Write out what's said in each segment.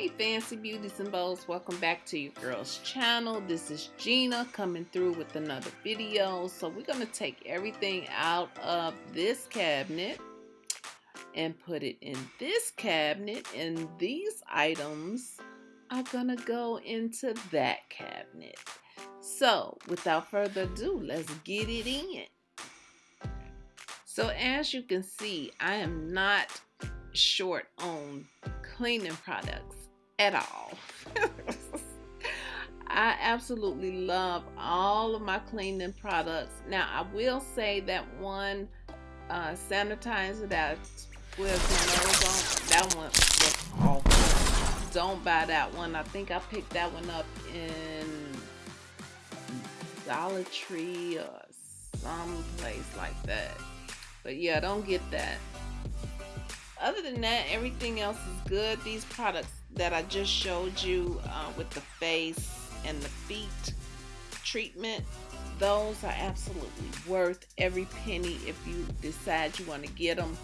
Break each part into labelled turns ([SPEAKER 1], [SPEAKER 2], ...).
[SPEAKER 1] Hey fancy beauties and beaus, welcome back to your girl's channel. This is Gina coming through with another video. So we're going to take everything out of this cabinet and put it in this cabinet and these items are going to go into that cabinet. So without further ado, let's get it in. So as you can see, I am not short on cleaning products at all. I absolutely love all of my cleaning products. Now, I will say that one uh, sanitizer that with nose on, that one was awful. Don't buy that one. I think I picked that one up in Dollar Tree or some place like that. But yeah, don't get that other than that, everything else is good. These products that I just showed you uh, with the face and the feet treatment, those are absolutely worth every penny if you decide you want to get them.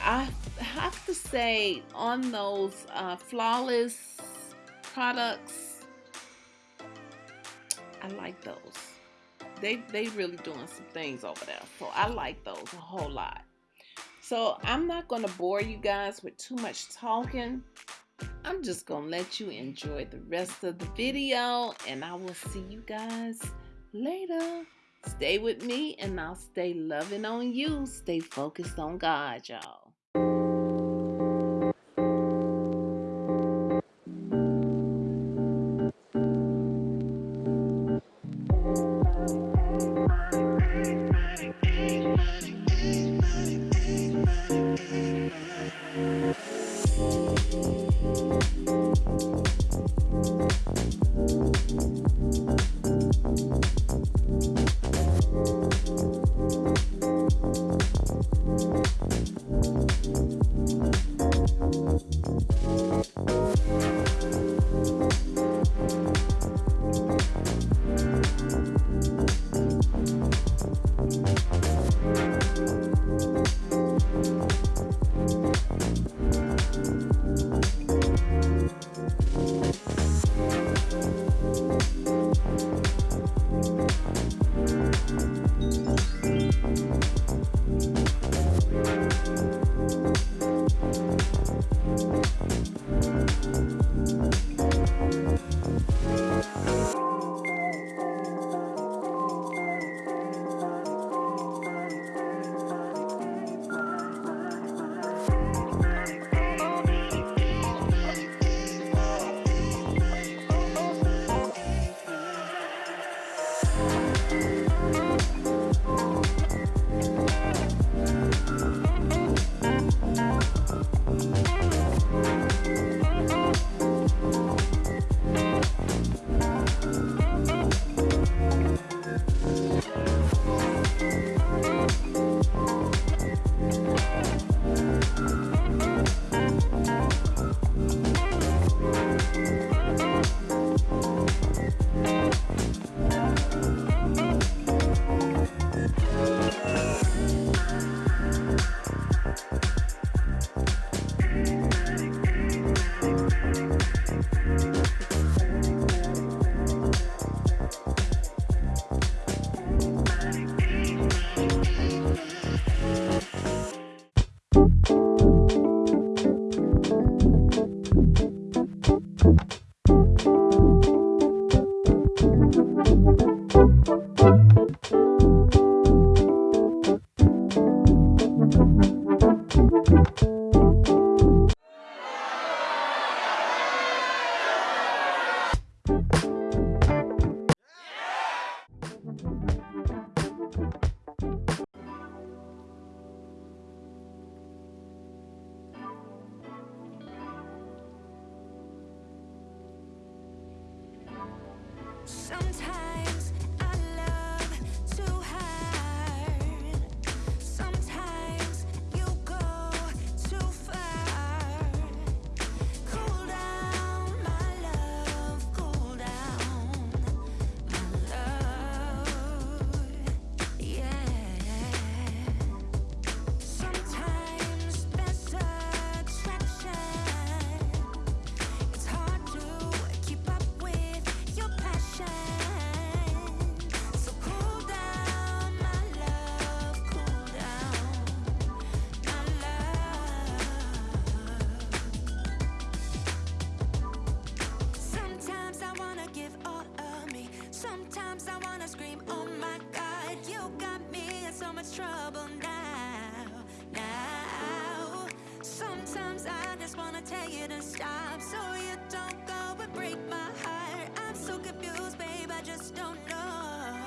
[SPEAKER 1] I have to say on those uh, flawless products, I like those. They they really doing some things over there, so I like those a whole lot. So I'm not going to bore you guys with too much talking. I'm just going to let you enjoy the rest of the video and I will see you guys later. Stay with me and I'll stay loving on you. Stay focused on God, y'all.
[SPEAKER 2] Sometimes Sometimes I wanna scream, oh my God You got me in so much trouble now, now. Sometimes I just wanna tell you to stop So you don't go and break my heart. I'm so confused, babe, I just don't know.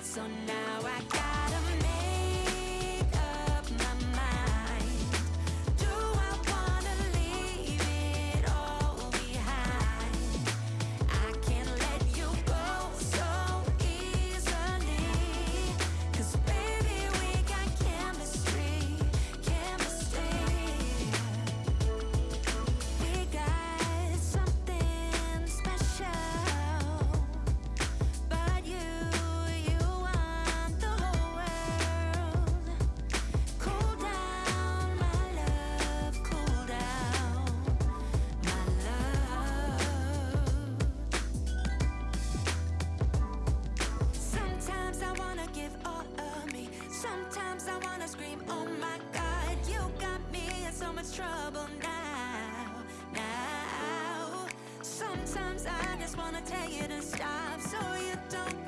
[SPEAKER 2] So now I got just wanna tell you to stop so you don't